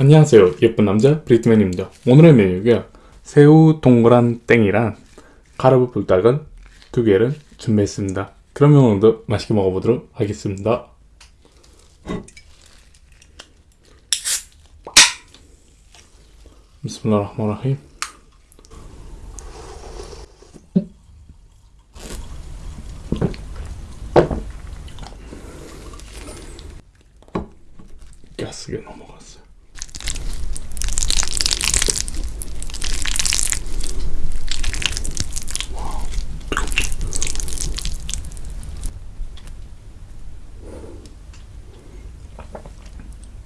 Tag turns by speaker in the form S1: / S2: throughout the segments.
S1: 안녕하세요. 예쁜 남자 브리트맨입니다. 오늘의 메뉴가 새우 동그란 땡이랑 카르브 불닭을 두 개를 준비했습니다. 그러면 오늘도 맛있게 먹어보도록 하겠습니다. 비스밀라흐마라힘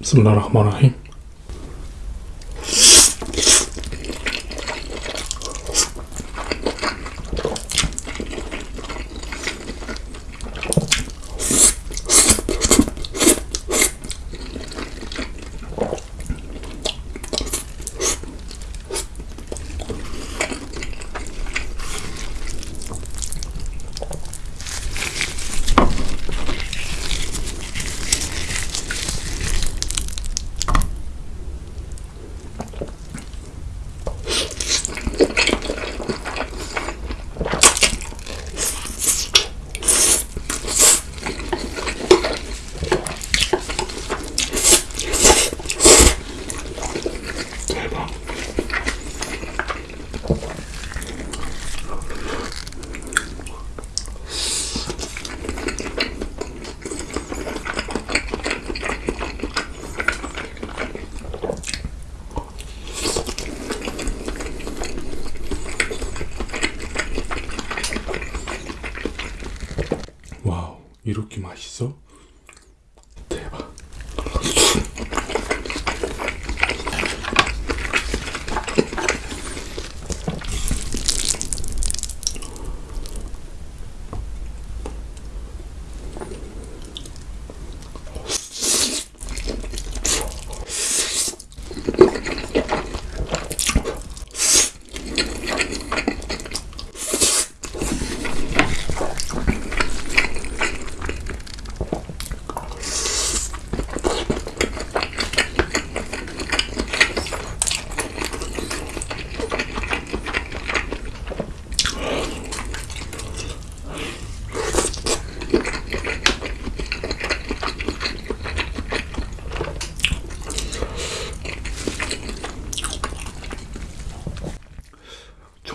S1: بسم الله الرحمن الرحيم.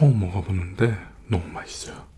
S1: 처음 먹어보는데 너무 맛있어요.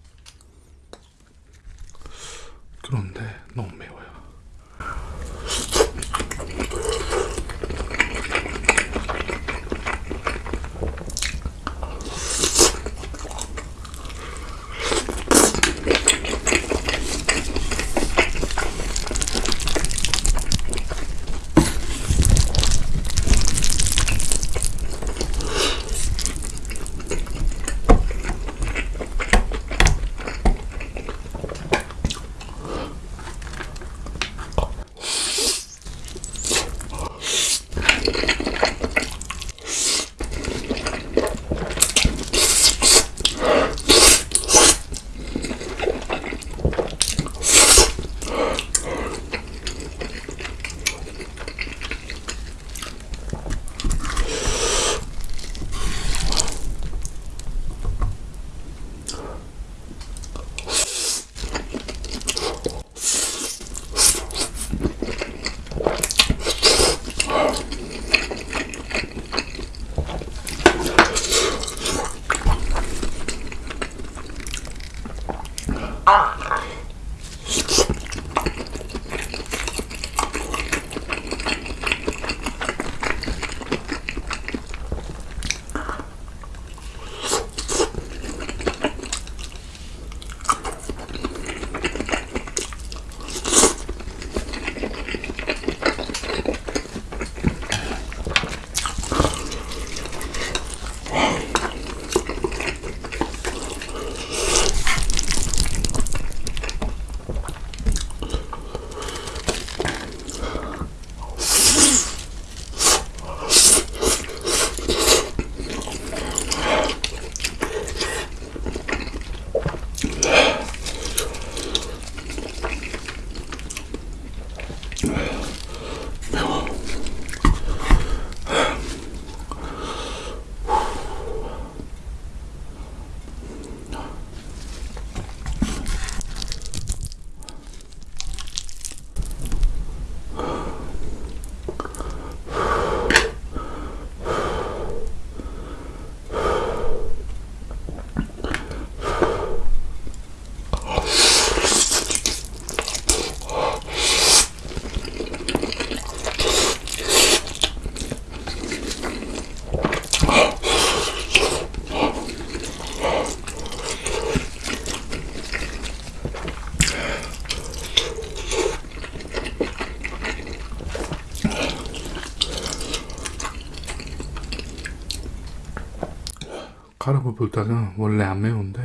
S1: 카르보 불닭은 원래 안 매운데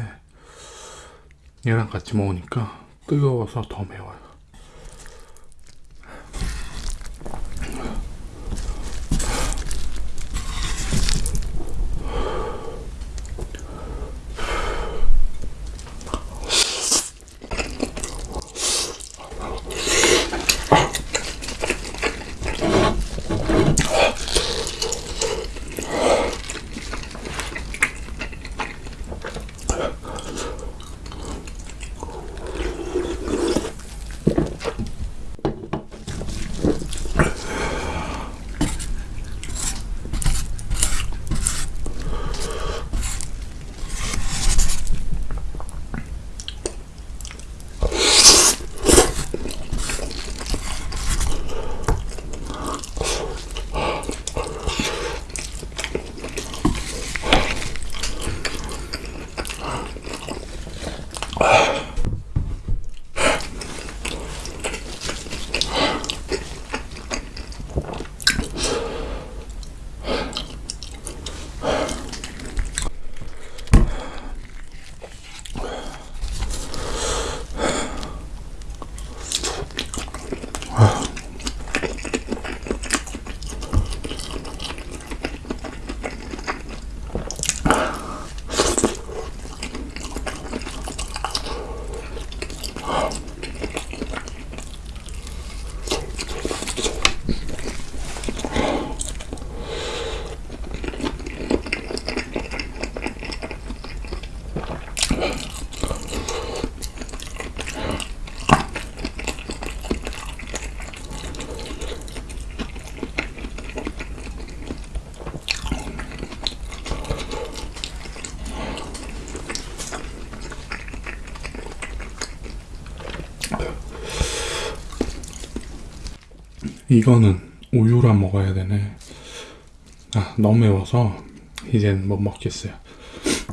S1: 얘랑 같이 먹으니까 뜨거워서 더 매워요. 이거는 우유랑 먹어야 되네. 아 너무 매워서 이젠 못 먹겠어요.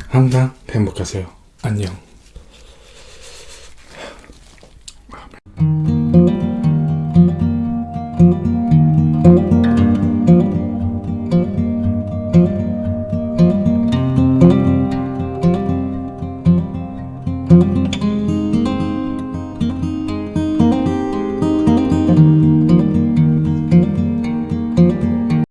S1: 항상 행복하세요. 안녕.